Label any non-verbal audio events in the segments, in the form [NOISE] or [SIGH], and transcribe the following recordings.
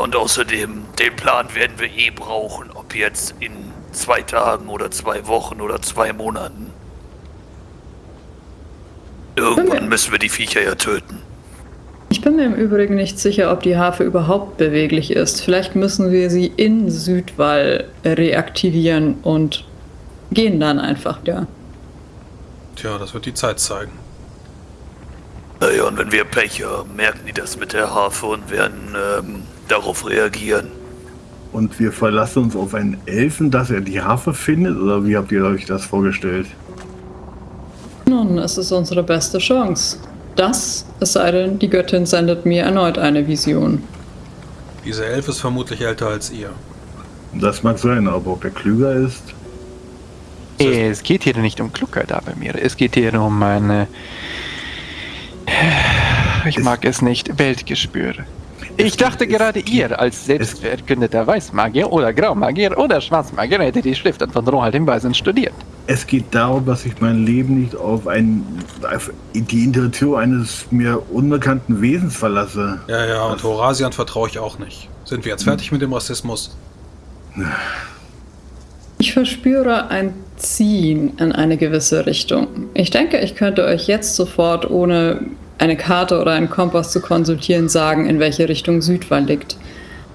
und außerdem, den Plan werden wir eh brauchen, ob jetzt in zwei Tagen oder zwei Wochen oder zwei Monaten. Irgendwann müssen wir die Viecher ja töten. Ich bin mir im Übrigen nicht sicher, ob die Harfe überhaupt beweglich ist. Vielleicht müssen wir sie in Südwall reaktivieren und gehen dann einfach da. Tja, das wird die Zeit zeigen. Naja, und wenn wir Pech haben, merken die das mit der Harfe und werden ähm, darauf reagieren. Und wir verlassen uns auf einen Elfen, dass er die Harfe findet? Oder wie habt ihr euch das vorgestellt? Nun, es ist unsere beste Chance. Das, es sei denn, die Göttin sendet mir erneut eine Vision. Dieser Elf ist vermutlich älter als ihr. Das mag sein, aber ob er klüger ist? Es geht hier nicht um Klugheit, aber mir. Es geht hier um eine. Ich mag es nicht, Weltgespür. Ich dachte gerade, ihr als selbstverkündeter Weißmagier oder Graumagier oder Schwarzmagier hättet die Schriften von Rohald dem Weisen studiert. Es geht darum, dass ich mein Leben nicht auf, ein, auf die Intuition eines mir unbekannten Wesens verlasse. Ja, ja, und Horasian vertraue ich auch nicht. Sind wir jetzt fertig mit dem Rassismus? Ich verspüre ein Ziehen in eine gewisse Richtung. Ich denke, ich könnte euch jetzt sofort, ohne eine Karte oder einen Kompass zu konsultieren, sagen, in welche Richtung Südwall liegt.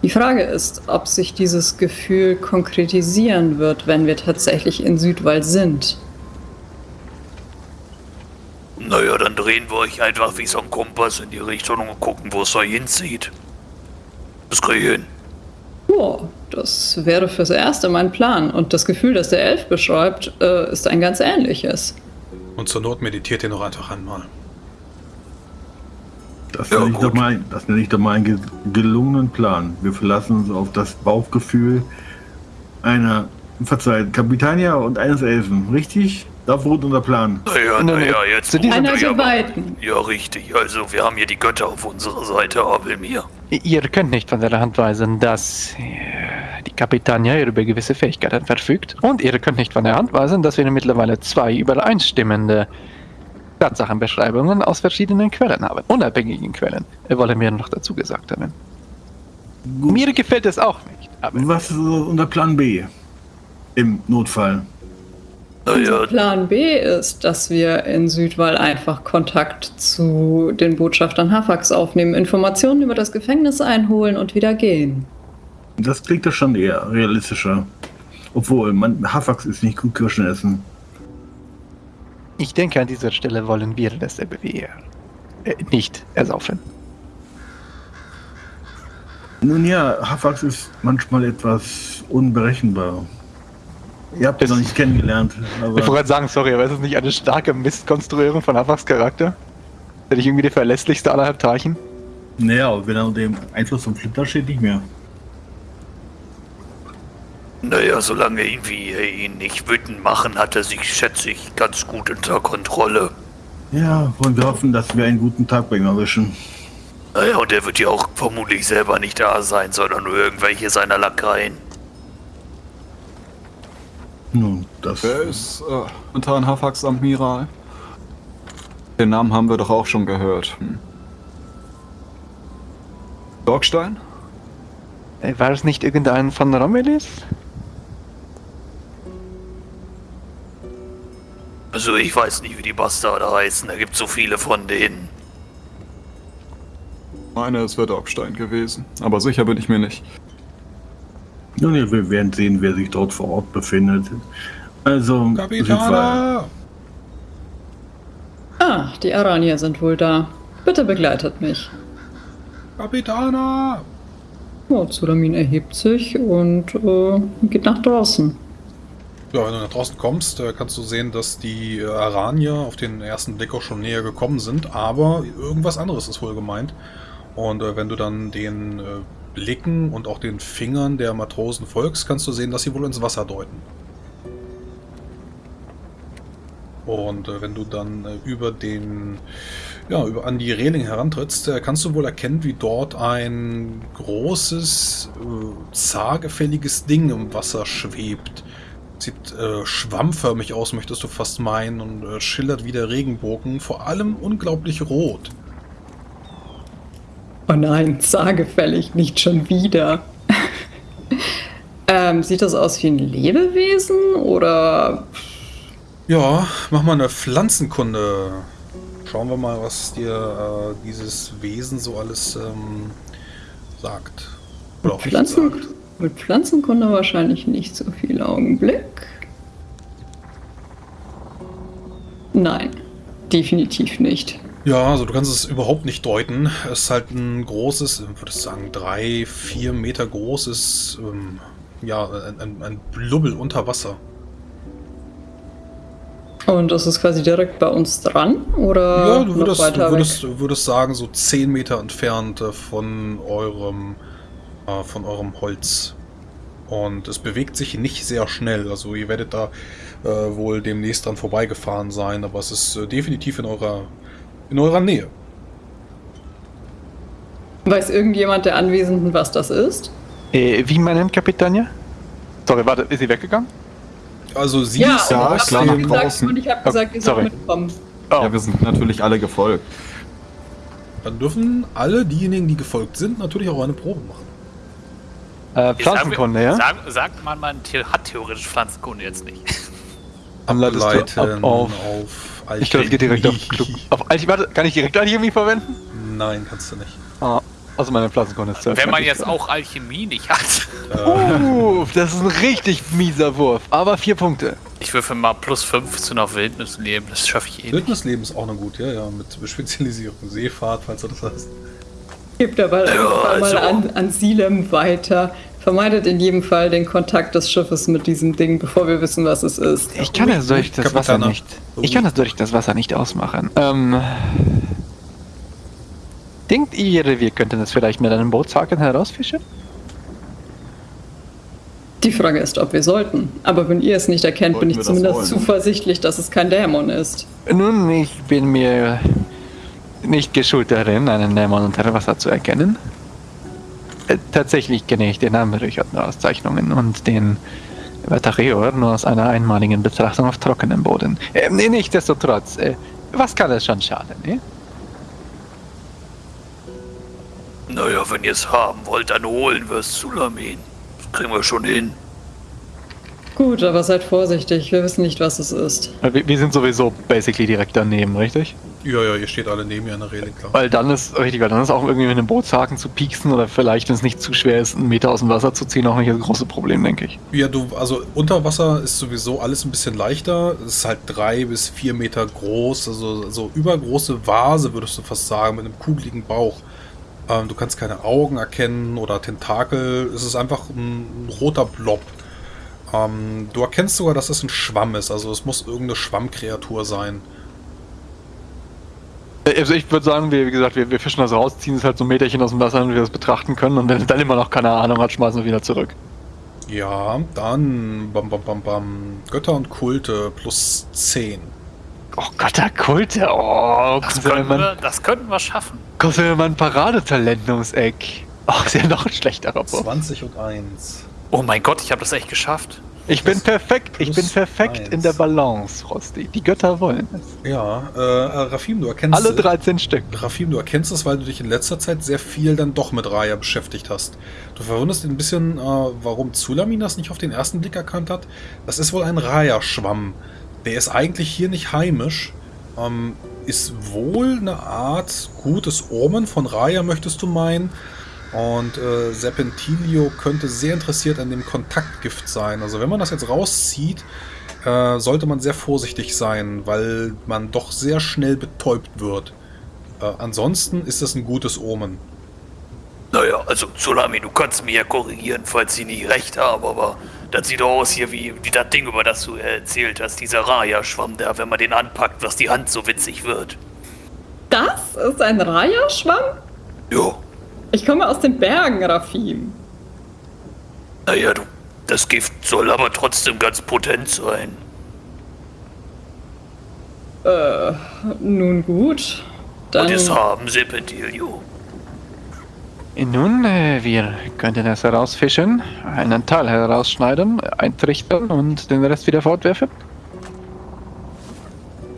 Die Frage ist, ob sich dieses Gefühl konkretisieren wird, wenn wir tatsächlich in Südwall sind. Naja, dann drehen wir euch einfach wie so ein Kompass in die Richtung und gucken, wo es euch hinzieht. Das kriege ich hin. Ja, das wäre fürs Erste mein Plan. Und das Gefühl, das der Elf beschreibt, äh, ist ein ganz ähnliches. Und zur Not meditiert ihr noch einfach einmal. Das, Ja, nenne, ich doch mal, das nenne ich doch mal einen ge- gelungenen Plan. Wir verlassen uns auf das Bauchgefühl einer, verzeiht, Kapitania und eines Elfen. Richtig? Da beruht unser Plan. Naja, naja, jetzt. diesem- Einer ja, so weiten. ja, richtig. Also, wir haben hier die Götter auf unserer Seite, Abelmir. Ihr könnt nicht von der Hand weisen, dass äh, die Kapitania über gewisse Fähigkeiten verfügt. Und ihr könnt nicht von der Hand weisen, dass wir mittlerweile zwei übereinstimmende Tatsachenbeschreibungen aus verschiedenen Quellen haben. Unabhängigen Quellen. Äh, Wollen wir noch dazu gesagt haben. Gut. Mir gefällt es auch nicht. Aber Was ist unser Plan B? Im Notfall. Unser Plan B ist, dass wir in Südwall einfach Kontakt zu den Botschaftern Hafax aufnehmen, Informationen über das Gefängnis einholen und wieder gehen. Das klingt doch schon eher realistischer. Obwohl, man, Hafax ist nicht gut Kirschen essen. Ich denke, an dieser Stelle wollen wir wie ihr. Äh, nicht ersaufen. Nun ja, Hafax ist manchmal etwas unberechenbar. Ihr habt ihn noch nicht kennengelernt, Ich wollte aber gerade sagen, sorry, aber ist es nicht eine starke Mistkonstruierung von Hafaks Charakter? Bin ich irgendwie der verlässlichste aller Heptarchen? naja, wenn er unter dem Einfluss vom Flitter steht, nicht mehr. Naja, solange irgendwie wir ihn nicht wütend machen, hat er sich, schätze ich, ganz gut unter Kontrolle. Ja, wollen wir hoffen, dass wir einen guten Tag bei ihm erwischen. Naja, und er wird ja auch vermutlich selber nicht da sein, sondern nur irgendwelche seiner Lakaien. Nun, das. Wer ist äh, Montan Hafax Admiral? Den Namen haben wir doch auch schon gehört. Hm. Dorkstein? Äh, War es nicht irgendein von Romelis? Also ich weiß nicht, wie die Bastarde heißen. Da gibt so viele von denen. Meine, es wird Dorkstein gewesen. Aber sicher bin ich mir nicht. Nun ja, wir werden sehen, wer sich dort vor Ort befindet. Also. Kapitana! Ah, die Aranier sind wohl da. Bitte begleitet mich. Kapitana! Oh, Zulamin erhebt sich und äh, geht nach draußen. Ja, wenn du nach draußen kommst, äh, kannst du sehen, dass die äh, Aranier auf den ersten Blick auch schon näher gekommen sind, aber irgendwas anderes ist wohl gemeint. Und äh, wenn du dann den Blicken und auch den Fingern der Matrosen folgst, kannst du sehen, dass sie wohl ins Wasser deuten. Und wenn du dann über den, ja, über, an die Reling herantrittst, kannst du wohl erkennen, wie dort ein großes, äh, Ding im Wasser schwebt. Sieht äh, schwammförmig aus, möchtest du fast meinen, und äh, schillert wie der Regenbogen, vor allem unglaublich rot. Oh nein, sagefällig, nicht schon wieder. [LAUGHS] ähm, sieht das aus wie ein Lebewesen oder Ja, mach mal eine Pflanzenkunde. Schauen wir mal, was dir äh, dieses Wesen so alles ähm, sagt. Oder auch nicht Pflanzen, sagt. Mit Pflanzenkunde wahrscheinlich nicht so viel Augenblick? Nein, definitiv nicht. Ja, also du kannst es überhaupt nicht deuten. Es ist halt ein großes, würde ich sagen, drei, vier Meter großes, ähm, ja, ein, ein, Blubbel unter Wasser. Und das ist quasi direkt bei uns dran oder ja, du noch würdest, weiter du würdest, würdest sagen, so 10 Meter entfernt äh, von eurem, äh, von eurem Holz. Und es bewegt sich nicht sehr schnell. Also ihr werdet da äh, wohl demnächst dran vorbeigefahren sein, aber es ist äh, definitiv in eurer, in eurer Nähe. Weiß irgendjemand der Anwesenden, was das ist? Äh, wie meinen Kapitania? Sorry, warte, ist sie weggegangen? Also sie Ja, ist Ja, klar, nach gesagt, draußen. und ich habe Oh, gesagt, ihr sorry. sollt mitkommen. Oh, Ja, wir sind natürlich alle gefolgt. Dann dürfen alle diejenigen, die gefolgt sind, natürlich auch eine Probe machen. Äh, Pflanzenkunde, ja? Sag, sagt man, man hat theoretisch Pflanzenkunde jetzt nicht. [LAUGHS] Anleitest Ableiten ab auf- auf Ich glaube, es geht direkt auf Klug. Auf Alchemie, warte, kann ich direkt Alchemie verwenden? Nein, kannst du nicht. Ah, also meine Pflanzenkunde ist Wenn man jetzt auch Alchemie nicht hat. Äh, Uh, das ist ein richtig mieser Wurf, aber vier Punkte. Ich würfel mal plus 15 auf Wildnis nehmen, das schaffe ich eh nicht. Wildnisleben ist auch eine gute, ja, ja, mit Spezialisierung. Seefahrt, falls du das hast. Gebt aber einfach also- mal an, an Silem weiter. Vermeidet in jedem Fall den Kontakt des Schiffes mit diesem Ding, bevor wir wissen, was es ist. Ich kann es durch das Wasser nicht. Ich kann es durch das Wasser nicht ausmachen. Ähm. Denkt ihr, wir könnten es vielleicht mit einem Bootshaken herausfischen? Die Frage ist, ob wir sollten. Aber wenn ihr es nicht erkennt, bin Sollten ich das zumindest zuversichtlich, dass es kein Dämon ist. Nun, ich bin mir nicht geschult darin, einen Dämon unter Wasser zu erkennen. Äh, Tatsächlich kenne ich den Namen Auszeichnungen und den Vatareor nur aus einer einmaligen Betrachtung auf trockenem Boden. Äh, nee, nichtsdestotrotz, äh, was kann es schon schaden, eh? Naja, wenn ihr es haben wollt, dann holen wir es, Sulamin. Das kriegen wir schon hin. Gut, aber seid vorsichtig. Wir wissen nicht, was es ist. Äh, Wir, wir sind sowieso basically direkt daneben, richtig? Ja, ja, ihr steht alle neben mir an der Reling, klar. Weil dann ist, richtig, weil dann ist auch irgendwie mit einem Bootshaken zu pieksen oder vielleicht, wenn es nicht zu schwer ist, einen Meter aus dem Wasser zu ziehen, auch nicht das große Problem, denke ich. Ja, du, also unter Wasser ist sowieso alles ein bisschen leichter. Es ist halt drei bis vier Meter groß, also so übergroße Vase, würdest du fast sagen, mit einem kugeligen Bauch. Ähm, du kannst keine Augen erkennen oder Tentakel. Es ist einfach ein, ein roter Blob. Ähm, du erkennst sogar, dass es ein Schwamm ist. Also es muss irgendeine Schwammkreatur sein. Äh, Also ich würde sagen, wir, wie gesagt, wir, wir fischen das raus, ziehen es halt so ein Meterchen aus dem Wasser, damit wir das betrachten können und wenn es dann immer noch keine Ahnung hat, schmeißen wir wieder zurück. Ja, dann bam, bam, bam, bam. Götter und Kulte plus 10. Oh Gott, der Kulte, oh, Das könnten, wir, das könnten wir schaffen. kommt ja immer ein Paradetalent ums Eck. Oh, ist ja noch ein schlechterer Wurf. 20 und 1. Oh mein Gott, ich habe das echt geschafft. Ich bin perfekt, ich bin perfekt eins. in der Balance, Rosti. Die Götter wollen es. Ja, äh, äh, Rafim, du erkennst Alle 13 Stück. Rafim, du erkennst es, weil du dich in letzter Zeit sehr viel dann doch mit Raya beschäftigt hast. Du verwunderst dich ein bisschen, äh, warum Zulamin das nicht auf den ersten Blick erkannt hat. Das ist wohl ein Raya-Schwamm. Der ist eigentlich hier nicht heimisch. Ähm, ist wohl eine Art gutes Omen von Raya, möchtest du meinen. Und äh, Serpentilio könnte sehr interessiert an dem Kontaktgift sein. Also wenn man das jetzt rauszieht, äh, sollte man sehr vorsichtig sein, weil man doch sehr schnell betäubt wird. Äh, ansonsten ist das ein gutes Omen. Naja, also Sulamin, du kannst mir ja korrigieren, falls ich nicht recht habe, aber das sieht doch aus hier wie, wie das Ding, über das du erzählt hast, dieser Raya-Schwamm da, wenn man den anpackt, was die Hand so witzig wird. Das ist ein Raya-Schwamm? Jo, Ich komme aus den Bergen, Rafim. naja, du, das Gift soll aber trotzdem ganz potent sein. Äh, nun gut. Dann. Und es haben Serpentilio. Nun, äh, wir könnten es herausfischen, einen Teil herausschneiden, eintrichtern und den Rest wieder fortwerfen.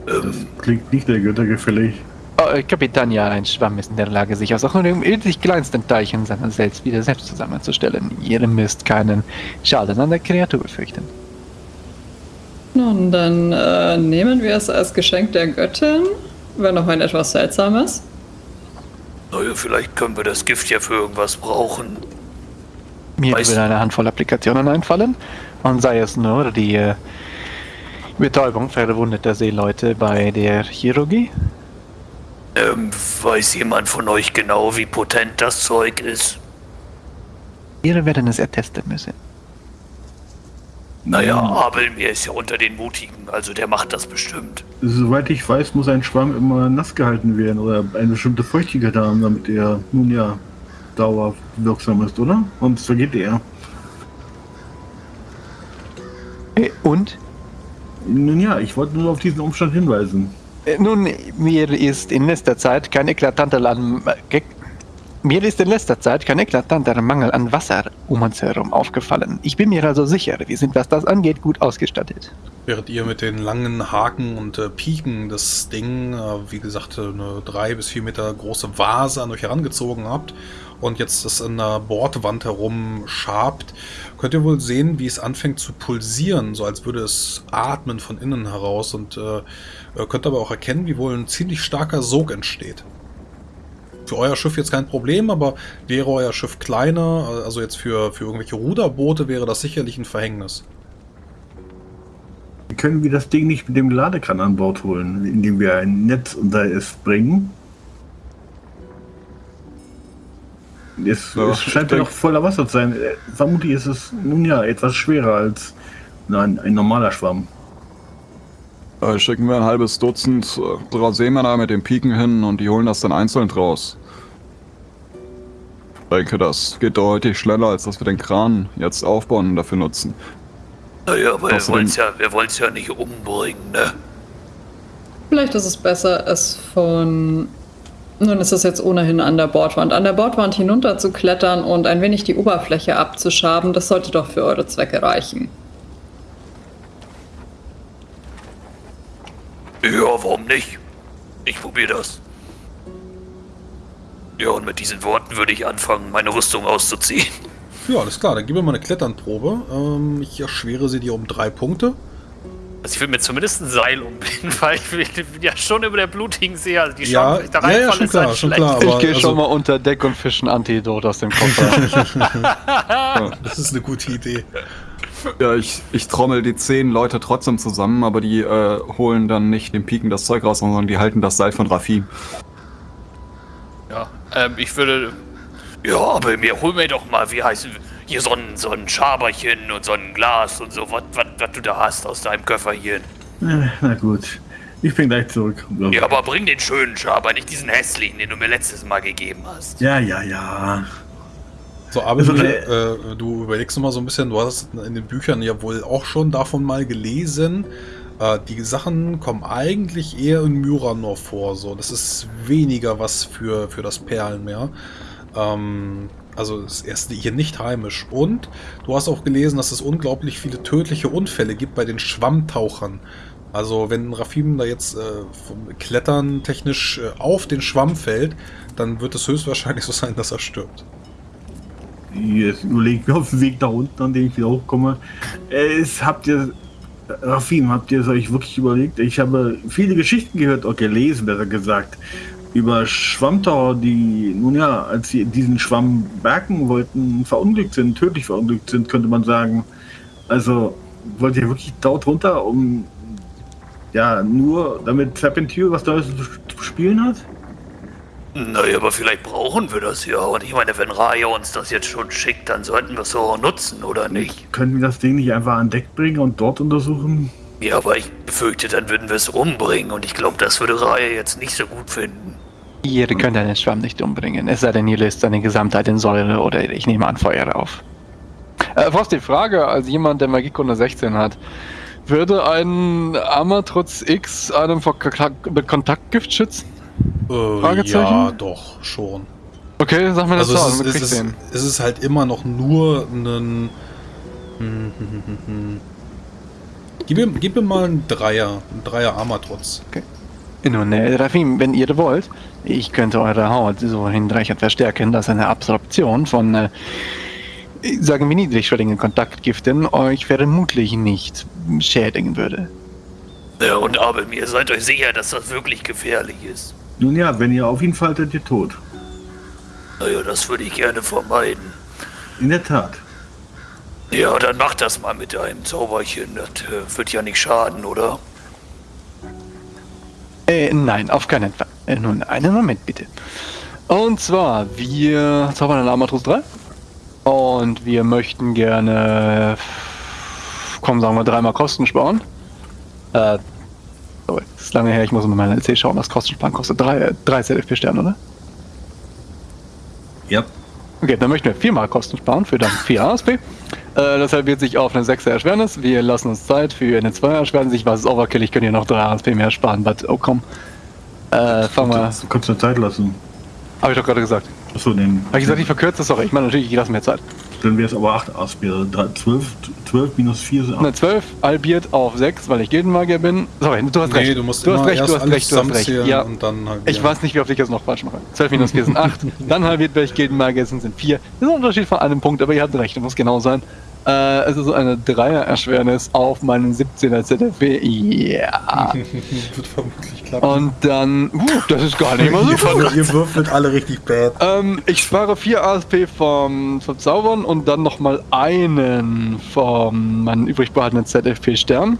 Ähm, Klingt nicht der Götter gefällig. Oh, Frau Kapitania, ein Schwamm ist in der Lage, sich aus auch nur dem winzig kleinsten Teilchen seiner selbst wieder selbst zusammenzustellen. Ihr müsst keinen Schaden an der Kreatur befürchten. Nun, dann äh, nehmen wir es als Geschenk der Göttin, wenn noch ein etwas seltsames. Naja, vielleicht können wir das Gift ja für irgendwas brauchen. Mir Weißt- würde eine Handvoll Applikationen einfallen und sei es nur die äh, Betäubung verwundeter Seeleute bei der Chirurgie. Ähm, weiß jemand von euch genau, wie potent das Zeug ist? Wir werden es ertesten müssen. Naja, Abel mir ist ja unter den Mutigen, also der macht das bestimmt. Soweit ich weiß, muss ein Schwamm immer nass gehalten werden oder eine bestimmte Feuchtigkeit haben, damit er nun ja dauerwirksam ist, oder? Sonst vergeht er. Äh, Und Nun ja, ich wollte nur auf diesen Umstand hinweisen. Nun, mir ist in letzter Zeit kein eklatanter an, ge- mir ist in letzter Zeit kein eklatanter Mangel an Wasser um uns herum aufgefallen. Ich bin mir also sicher, wir sind, was das angeht, gut ausgestattet. Während ihr mit den langen Haken und äh, Piken das Ding, äh, wie gesagt, äh, eine drei bis vier Meter große Vase an euch herangezogen habt und jetzt das an der Bordwand herum schabt, könnt ihr wohl sehen, wie es anfängt zu pulsieren, so als würde es atmen von innen heraus und äh, äh, könnt aber auch erkennen, wie wohl ein ziemlich starker Sog entsteht. Für euer Schiff jetzt kein Problem, aber wäre euer Schiff kleiner, also jetzt für, für irgendwelche Ruderboote, wäre das sicherlich ein Verhängnis. Können wir das Ding nicht mit dem Ladekran an Bord holen, indem wir ein Netz unter es bringen? Es, Ja, es scheint ja noch voller Wasser zu sein. Äh, Vermutlich ist es nun ja etwas schwerer als ein, ein normaler Schwamm. Äh, schicken wir ein halbes Dutzend äh, unserer Seemänner mit den Piken hin und die holen das dann einzeln raus. Ich denke, das geht deutlich schneller, als dass wir den Kran jetzt aufbauen und dafür nutzen. Naja, aber wir Außerdem- wollen's ja, ja nicht umbringen, ne? Vielleicht ist es besser, es von. Nun ist es jetzt ohnehin an der Bordwand. An der Bordwand hinunter zu klettern und ein wenig die Oberfläche abzuschaben, das sollte doch für eure Zwecke reichen. Ja, warum nicht? Ich probiere das. Ja, und mit diesen Worten würde ich anfangen, meine Rüstung auszuziehen. Ja, alles klar, dann gib mir mal eine Kletternprobe. Ähm, ich erschwere sie dir um drei Punkte. Also ich will mir zumindest ein Seil umbinden, [LAUGHS] weil ich bin ja schon über der blutigen See, also die Chance, Ja, ich da ja, ja, schon ist halt klar, schon schlecht. klar. Aber ich gehe also- schon mal unter Deck und fische ein Antidot aus dem Koffer. [LAUGHS] Das ist eine gute Idee. [LAUGHS] Ja, ich, ich trommel die zehn Leute trotzdem zusammen, aber die äh, holen dann nicht den Piken das Zeug raus, sondern die halten das Seil von Rafim. Ja, ähm, ich würde... Ja, aber mir hol mir doch mal, wie heißt hier so ein, so ein Schaberchen und so ein Glas und so, was du da hast aus deinem Köfferchen. Äh, Na gut, ich bin gleich zurück. Ja, aber bring den schönen Schaber, nicht diesen hässlichen, den du mir letztes Mal gegeben hast. ja, ja. ja. So, aber Also, du, äh, äh, du überlegst noch mal so ein bisschen, du hast in den Büchern ja wohl auch schon davon mal gelesen. Äh, die Sachen kommen eigentlich eher in Myranor vor. So, das ist weniger was für, für das Perlenmeer. Ähm, also ist erst hier nicht heimisch. Und du hast auch gelesen, dass es unglaublich viele tödliche Unfälle gibt bei den Schwammtauchern. Also wenn Rafim da jetzt äh, vom Klettern technisch äh, auf den Schwamm fällt, dann wird es höchstwahrscheinlich so sein, dass er stirbt. Jetzt überlege ich mir auf dem Weg da unten, an dem ich wieder hochkomme. Es habt ihr, Rafim, habt ihr es euch wirklich überlegt? Ich habe viele Geschichten gehört, auch gelesen, besser gesagt, über Schwammtaucher, die, nun ja, als sie diesen Schwamm bergen wollten, verunglückt sind, tödlich verunglückt sind, könnte man sagen. Also, wollt ihr wirklich dort runter, um, ja, nur damit Serpentine was Neues zu spielen hat? Naja, aber vielleicht brauchen wir das ja. Und ich meine, wenn Raya uns das jetzt schon schickt, dann sollten wir es so auch nutzen, oder nicht? Können wir das Ding nicht einfach an Deck bringen und dort untersuchen? Ja, aber ich befürchte, dann würden wir es umbringen. Und ich glaube, das würde Raya jetzt nicht so gut finden. ihr könnt einen Schwamm nicht umbringen, es sei denn, ihr löst seine Gesamtheit in Säure oder ich nehme an Feuer auf. Äh, fast die Frage, als jemand, der Magiekunde 16 hat, würde ein Amatrutz X einem vor K- mit Kontaktgift schützen? Äh, Fragezeichen? Ja, doch, schon. Okay, sag mir das Also Zahl, es ist, es, ist, es ist halt immer noch nur ein... Hm, hm, hm, hm, hm. Gib, mir, gib mir mal einen Dreier, einen Dreier Armatrotz. Nun, äh, Rafim, wenn ihr wollt, ich könnte eure Haut so hinreichend verstärken, dass eine Absorption von, äh, sagen wir, niedrigschwelligen Kontaktgiften euch vermutlich nicht schädigen würde. Ja, und aber mir seid euch sicher, dass das wirklich gefährlich ist. Nun ja, wenn ihr auf ihn fallt, seid ihr tot. Naja, das würde ich gerne vermeiden. In der Tat. Ja, dann mach das mal mit einem Zauberchen. Das äh, wird ja nicht schaden, oder? Äh, nein, auf keinen Fall. Äh, nun, einen Moment bitte. Und zwar, wir zaubern einen Armatrus 3. Und wir möchten gerne, komm, sagen wir, dreimal Kosten sparen. Äh, ist lange her, ich muss mal meiner LC schauen, das Kostensparen kostet 3, 3 ZFP-Sterne, oder? Ja. Okay, dann möchten wir viermal Kosten sparen für dann 4 ASP. Äh, das halbiert sich auf eine 6er Erschwernis. Wir lassen uns Zeit für eine 2er Erschwernis. Ich weiß, es ist Overkill, ich könnte hier noch 3 ASP mehr sparen, but oh komm. Äh, fangen wir. Du kannst dir Zeit lassen. Hab ich doch gerade gesagt. Achso, den. Habe ich gesagt, ich verkürze das? Sorry, ich meine natürlich, ich lasse mir Zeit. Dann wäre es aber 8 Aspire. 12, 12 minus 4 sind Eine 8. 12, halbiert auf 6, weil ich Gildenmagier bin. Sorry, du hast Nee, recht. du musst du hast recht, du hast recht, du hast recht. Ja, und dann ich weiß nicht, wie oft ich das noch falsch mache. 12 minus 4 sind 8. [LAUGHS] dann halbiert, weil ich Gildenmagier sind, sind 4. Das ist ein Unterschied von einem Punkt, aber ihr habt recht, das muss genau sein. Äh, es ist eine 3er-Erschwernis auf meinen 17er ZFW. Ja. [LAUGHS] Wird vermutlich klappen. Und dann, uh, das ist gar nicht [LAUGHS] mal so ihr, ihr würfelt alle richtig bad. Ähm, ich spare 4 ASP vom, vom Zaubern und dann nochmal einen vom meinen übrig behaltenen ZFP-Stern.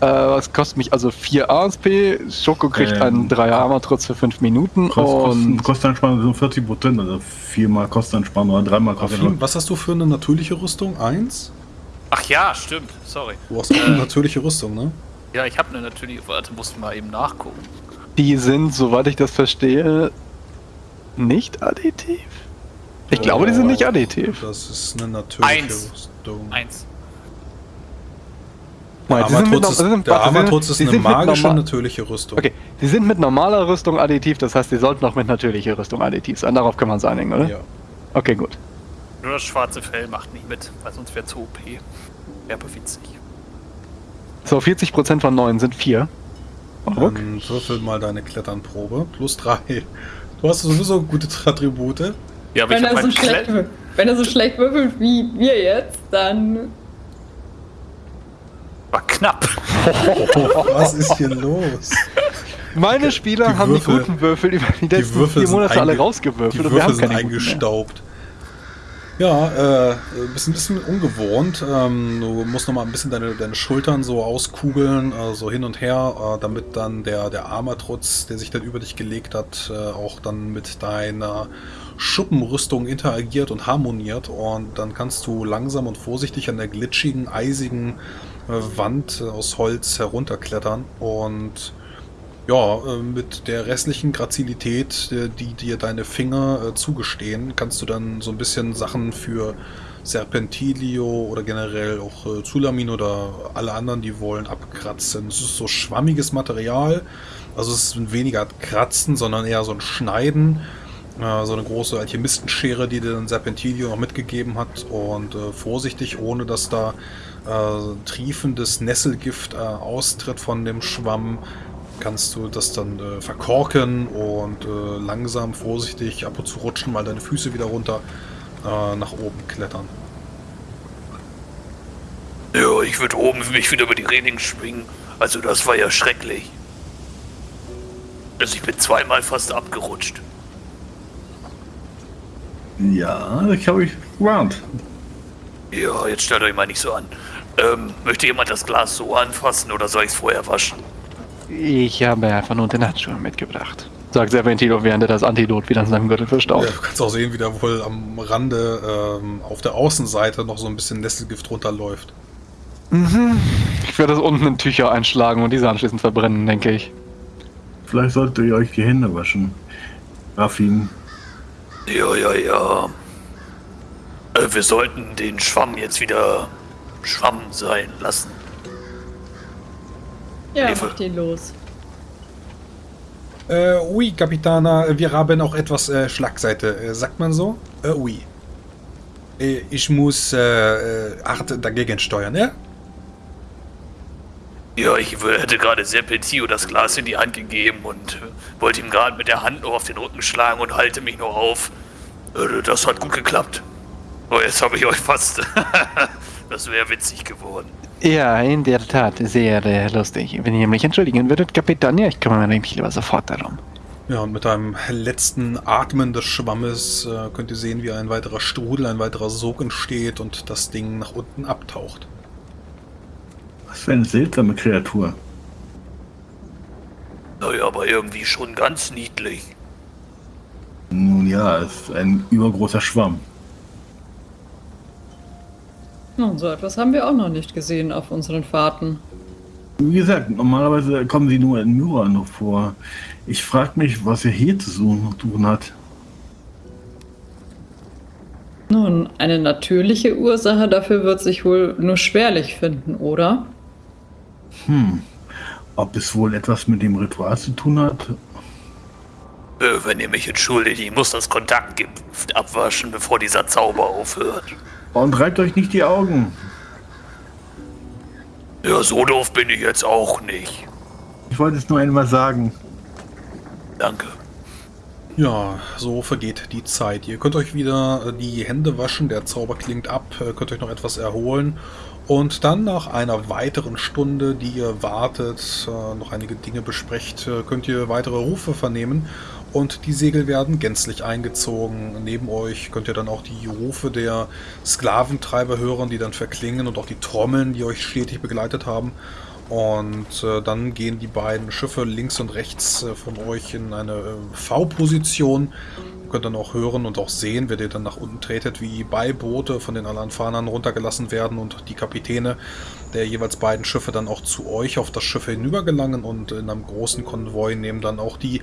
Äh, was kostet mich also 4 ASP. Schoko kriegt Ähm. einen 3er Armatrutz für 5 Minuten Kost, Kosteneinsparung sind 40 Prozent, also viermal Kosteneinsparung oder dreimal Rafim, Kosteneinsparung. was hast du für eine natürliche Rüstung? Eins? Ach ja, stimmt. Sorry. Du hast auch eine natürliche Rüstung, ne? Ja, ich habe eine natürlich. Warte, mussten mal eben nachgucken. die sind, soweit ich das verstehe, nicht additiv. Ich glaube, die sind nicht additiv. Das ist eine natürliche Eins. Rüstung. Eins. Der Nein, die sind mit Armatrutz ist, der Armatrutz ist eine magische, normal- natürliche Rüstung. Okay, die sind mit normaler Rüstung additiv, das heißt, die sollten auch mit natürlicher Rüstung additiv sein. Darauf kann man es einigen, oder? Ja. Okay, gut. Nur das schwarze Fell macht nicht mit, weil sonst wäre zu OP. Wäre witzig. So, 40% von 9 sind 4. Ruck. Dann würfel mal deine Kletternprobe. Plus 3. Du hast sowieso gute Attribute. Ja, aber Wenn ich er, so schlecht, wenn er so schlecht würfelt wie wir jetzt, dann. Knapp. Was ist hier los? Meine Spieler die haben Würfel- die guten Würfel über die Die letzten Würfel vier Monate alle rausgewürfelt Die und wir haben Würfel sind keine eingestaubt. Ja, äh, ist ein bisschen ungewohnt. Ähm, du musst noch mal ein bisschen deine, deine Schultern so auskugeln, äh, so hin und her, äh, damit dann der, der Armatrutz, der sich dann über dich gelegt hat, äh, auch dann mit deiner Schuppenrüstung interagiert und harmoniert. Und dann kannst du langsam und vorsichtig an der glitschigen, eisigen Wand aus Holz herunterklettern und ja, äh, mit der restlichen Grazilität, äh, die dir deine Finger äh, zugestehen, kannst du dann so ein bisschen Sachen für Serpentilio oder generell auch Zulamin oder alle anderen, die wollen, abkratzen. Es ist so schwammiges Material, also es ist weniger Kratzen, sondern eher so ein Schneiden. Äh, so eine große Alchemistenschere, die dann Serpentilio noch mitgegeben hat und äh, vorsichtig, ohne dass da äh, triefendes Nesselgift äh, austritt von dem Schwamm, kannst du das dann äh, verkorken und langsam, vorsichtig ab und zu rutschen mal deine Füße wieder runter nach oben klettern. Ja, ich würde oben mich wieder über die Reling schwingen. Also das war ja schrecklich. Also ich bin zweimal fast abgerutscht. Ja, ich habe ich gewarnt. Ja, jetzt stellt euch mal nicht so an. Ähm, möchte jemand das Glas so anfassen oder soll ich es vorher waschen? Ich habe einfach nur den Handschuhe mitgebracht. Sagt Serpentino, während er das Antidot wieder in seinem Gürtel verstaut. Ja, du kannst auch sehen, wie da wohl am Rande ähm, auf der Außenseite noch so ein bisschen Nesselgift runterläuft. Ich werde das unten in Tücher einschlagen und diese anschließend verbrennen, denke ich. Vielleicht solltet ihr euch die Hände waschen. Raffin. Ja, ja, ja. Äh, wir sollten den Schwamm jetzt wieder Schwamm sein lassen. Ja, Hilfe. mach den los. Äh, oui, Capitana, wir haben auch etwas äh, Schlagseite. Äh, sagt man so? Äh, oui. Äh, ich muss äh, äh, hart dagegen steuern, ja? Ja, ich hätte gerade Serpentio das Glas in die Hand gegeben und wollte ihm gerade mit der Hand noch auf den Rücken schlagen und halte mich noch auf. Äh, Das hat gut geklappt. Oh, jetzt habe ich euch fast. [LAUGHS] das wäre witzig geworden. Ja, in der Tat, sehr äh, lustig. Wenn ihr mich entschuldigen würdet, Kapitän, ja, ich kümmere mich lieber sofort darum. Ja, und mit einem letzten Atmen des Schwammes äh, könnt ihr sehen, wie ein weiterer Strudel, ein weiterer Sog entsteht und das Ding nach unten abtaucht. Was für eine seltsame Kreatur. Naja, aber irgendwie schon ganz niedlich. Nun ja, es ist ein übergroßer Schwamm. Nun, so etwas haben wir auch noch nicht gesehen auf unseren Fahrten. Wie gesagt, normalerweise kommen sie nur in Myra noch vor. Ich frage mich, was er hier zu tun hat. Nun, eine natürliche Ursache dafür wird sich wohl nur schwerlich finden, oder? Hm. Ob es wohl etwas mit dem Ritual zu tun hat? Äh, wenn ihr mich entschuldigt, ich muss das Kontaktgift abwaschen, bevor dieser Zauber aufhört. Und reibt euch nicht die Augen. Ja, so doof bin ich jetzt auch nicht. Ich wollte es nur einmal sagen. Danke. Ja, so vergeht die Zeit. Ihr könnt euch wieder äh, die Hände waschen, der Zauber klingt ab, äh, könnt euch noch etwas erholen. Und dann nach einer weiteren Stunde, die ihr wartet, äh, noch einige Dinge besprecht, äh, könnt ihr weitere Rufe vernehmen. Und die Segel werden gänzlich eingezogen. Neben euch könnt ihr dann auch die Rufe der Sklaventreiber hören, die dann verklingen und auch die Trommeln, die euch stetig begleitet haben. Und äh, dann gehen die beiden Schiffe links und rechts äh, von euch in eine äh, V-Position. Ihr könnt dann auch hören und auch sehen, wenn ihr dann nach unten tretet, wie Beiboote von den Alanfanern runtergelassen werden und die Kapitäne der jeweils beiden Schiffe dann auch zu euch auf das Schiff hinübergelangen und in einem großen Konvoi nehmen dann auch die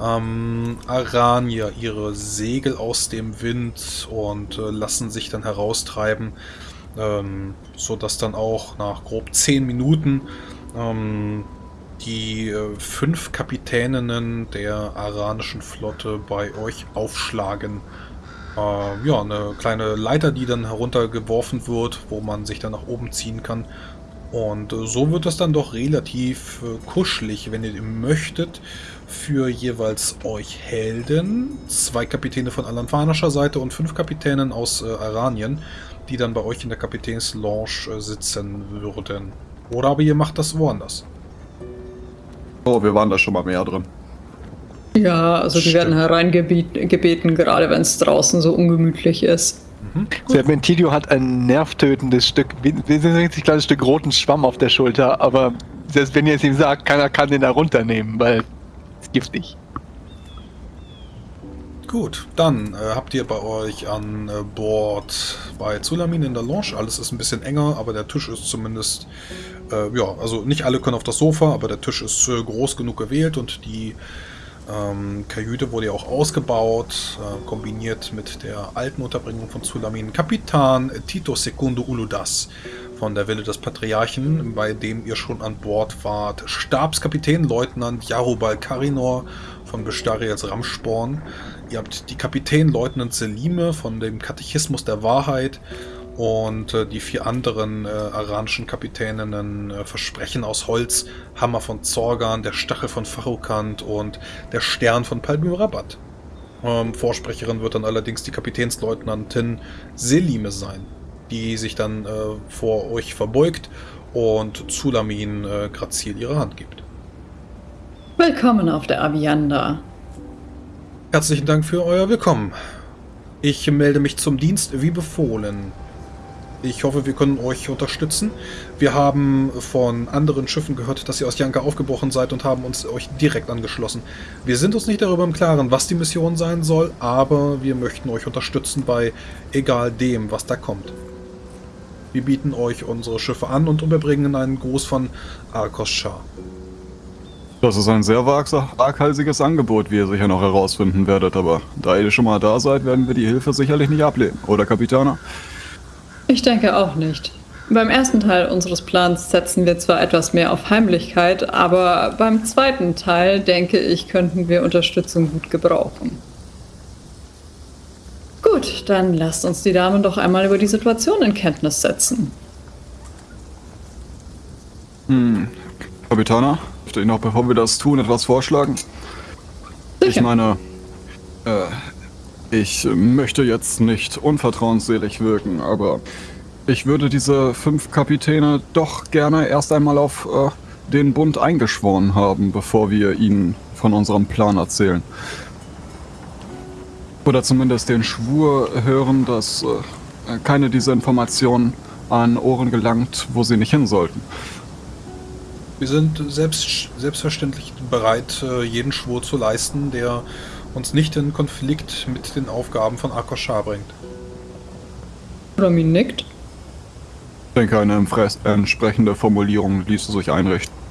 ähm, Aranier ihre Segel aus dem Wind und äh, lassen sich dann heraustreiben ähm, so dass dann auch nach grob 10 Minuten ähm, die äh, fünf Kapitäninnen der aranischen Flotte bei euch aufschlagen. Äh, ja, eine kleine Leiter, die dann heruntergeworfen wird, wo man sich dann nach oben ziehen kann. Und äh, so wird es dann doch relativ äh, kuschelig, wenn ihr möchtet, für jeweils euch Helden, zwei Kapitäne von alanfanischer Seite und fünf Kapitänen aus äh, Aranien, die dann bei euch in der Kapitänslounge äh, sitzen würden. Oder aber ihr macht das woanders. Oh, wir waren da schon mal mehr drin. Ja, also die Stimmt. werden hereingebeten, gerade wenn es draußen so ungemütlich ist. Serpentidio hat ein nervtötendes Stück, richtig kleines Stück roten Schwamm auf der Schulter, aber selbst wenn ihr es ihm sagt, keiner kann den da runternehmen, weil giftig. Gut, dann äh, habt ihr bei euch an äh, Bord bei Zulamin in der Lounge. Alles ist ein bisschen enger, aber der Tisch ist zumindest, äh, ja, also nicht alle können auf das Sofa, aber der Tisch ist äh, groß genug gewählt und die ähm, Kajüte wurde ja auch ausgebaut, äh, kombiniert mit der alten Unterbringung von Zulamin. Kapitan Tito Secundo Uludas von der Wille des Patriarchen, bei dem ihr schon an Bord wart. Stabskapitän Leutnant Jarubal Karinor von Bestariels Ramsporn. Ihr habt die Kapitän Leutnant Selime von dem Katechismus der Wahrheit und äh, die vier anderen äh, aranischen Kapitäninnen äh, Versprechen aus Holz, Hammer von Zorgan, der Stachel von Farukant und der Stern von Palmyrabat. Ähm, Vorsprecherin wird dann allerdings die Kapitänsleutnantin Selime sein, die sich dann äh, vor euch verbeugt und Zulamin äh, grazil ihre Hand gibt. Willkommen auf der Avianda. Herzlichen Dank für euer Willkommen. Ich melde mich zum Dienst wie befohlen. Ich hoffe, wir können euch unterstützen. Wir haben von anderen Schiffen gehört, dass ihr aus Janka aufgebrochen seid und haben uns euch direkt angeschlossen. Wir sind uns nicht darüber im Klaren, was die Mission sein soll, aber wir möchten euch unterstützen bei egal dem, was da kommt. Wir bieten euch unsere Schiffe an und überbringen einen Gruß von Arkos Shah. Das ist ein sehr waghalsiges Angebot, wie ihr sicher noch herausfinden werdet, aber da ihr schon mal da seid, werden wir die Hilfe sicherlich nicht ablehnen, oder Kapitaner? Ich denke auch nicht. Beim ersten Teil unseres Plans setzen wir zwar etwas mehr auf Heimlichkeit, aber beim zweiten Teil, denke ich, könnten wir Unterstützung gut gebrauchen. Gut, dann lasst uns die Damen doch einmal über die Situation in Kenntnis setzen. Kapitaner, dürfte ich noch, bevor wir das tun, etwas vorschlagen? Ich Sicher. meine, äh, ich möchte jetzt nicht unvertrauensselig wirken, aber ich würde diese fünf Kapitäne doch gerne erst einmal auf äh, den Bund eingeschworen haben, bevor wir ihnen von unserem Plan erzählen. Oder zumindest den Schwur hören, dass äh, keine dieser Informationen an Ohren gelangt, wo sie nicht hin sollten. Wir sind selbst, selbstverständlich bereit, äh, jeden Schwur zu leisten, der uns nicht in Konflikt mit den Aufgaben von Akoshar bringt. Rami nickt. Ich denke, eine entsprechende Formulierung ließe sich einrichten.